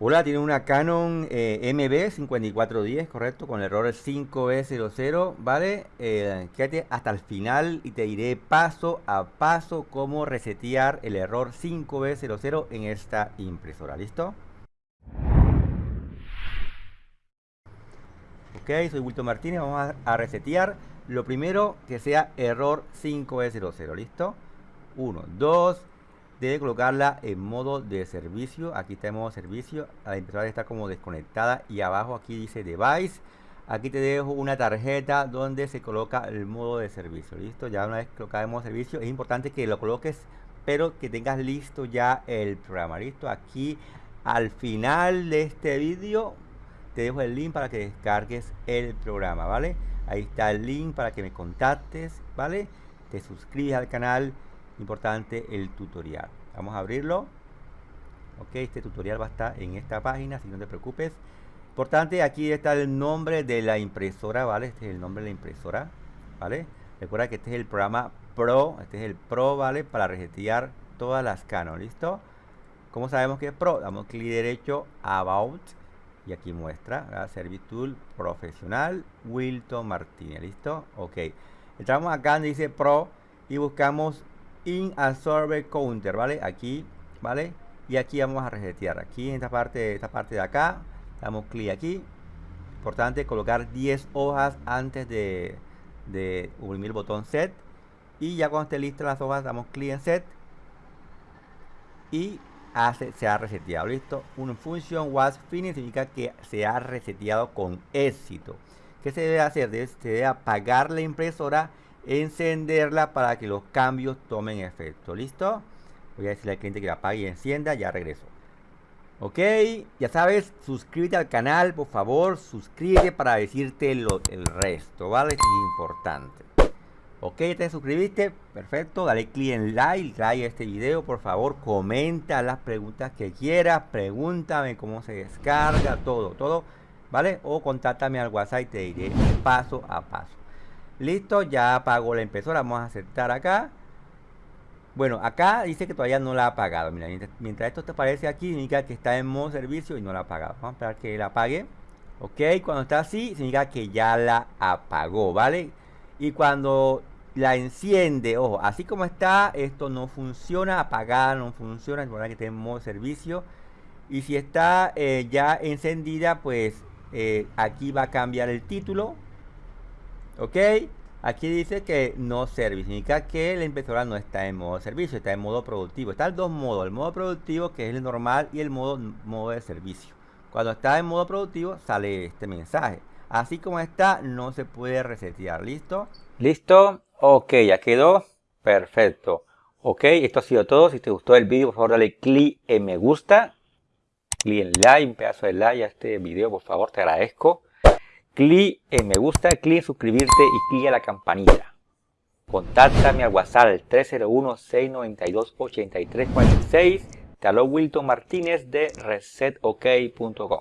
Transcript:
Hola, tiene una Canon eh, MB5410, correcto, con el error 5B00, ¿vale? Eh, quédate hasta el final y te diré paso a paso cómo resetear el error 5B00 en esta impresora, ¿listo? Ok, soy Wilton Martínez, vamos a, resetear. Lo primero que sea error 5B00, ¿listo? 1, 2, debe colocarla en modo de servicio. Aquí está en modo servicio. La impresora está como desconectada y abajo aquí dice device. Aquí te dejo una tarjeta donde se coloca el modo de servicio. Listo ya una vez colocada en modo servicio es importante que lo coloques pero que tengas listo ya el programa. Listo aquí al final de este vídeo te dejo el link para que descargues el programa vale ahí está el link para que me contactes vale te suscribes al canal importante el tutorial. Vamos a abrirlo. Ok este tutorial va a estar en esta página si no te preocupes. Importante aquí está el nombre de la impresora vale este es el nombre de la impresora vale recuerda que este es el programa pro este es el pro vale para resetear todas las Canon listo como sabemos que es pro damos clic derecho about y aquí muestra Service Tool Profesional Wilton Martínez listo ok. Entramos acá donde dice pro y buscamos in absorber counter, ¿vale? Aquí, ¿vale? Y aquí vamos a resetear. Aquí en esta parte, esta parte de acá, damos clic aquí. Importante colocar 10 hojas antes de, de el botón set. Y ya cuando esté lista las hojas, damos clic en set. Y hace, se ha reseteado. ¿Listo? Un function was finished significa que se ha reseteado con éxito. ¿Qué se debe hacer? Se debe apagar la impresora encenderla para que los cambios tomen efecto. ¿Listo? Voy a decirle al cliente que la apague y encienda. Ya regreso. Ok, ya sabes, suscríbete al canal, por favor, suscríbete para decirte lo, el resto, ¿vale? Es importante. Ok, te suscribiste, perfecto, dale clic en like, like a este video, por favor, comenta las preguntas que quieras, pregúntame cómo se descarga, todo, todo, ¿vale? O contáctame al WhatsApp y te diré paso a paso. Listo, ya apagó la impresora. Vamos a aceptar acá. Bueno, acá dice que todavía no la ha apagado. Mira, mientras, esto te aparece aquí, significa que está en modo servicio y no la ha apagado. Vamos a esperar que la apague. Ok, cuando está así, significa que ya la apagó, ¿vale? Y cuando la enciende, ojo, así como está, esto no funciona, apagada no funciona, es verdad que está en modo servicio. Y si está eh, ya encendida, pues eh, aquí va a cambiar el título ok aquí dice que no service significa que la impresora no está en modo servicio está en modo productivo están dos modos el modo productivo que es el normal y el modo modo de servicio. Cuando está en modo productivo sale este mensaje. Así como está no se puede resetear listo listo ok ya quedó perfecto. Ok esto ha sido todo si te gustó el vídeo por favor dale clic en me gusta clic en like un pedazo de like a este video por favor te agradezco clic en me gusta, clic en suscribirte y clic en la campanita. Contáctame al WhatsApp 301-692-8346. Te habló Wilton Martínez de resetok.com.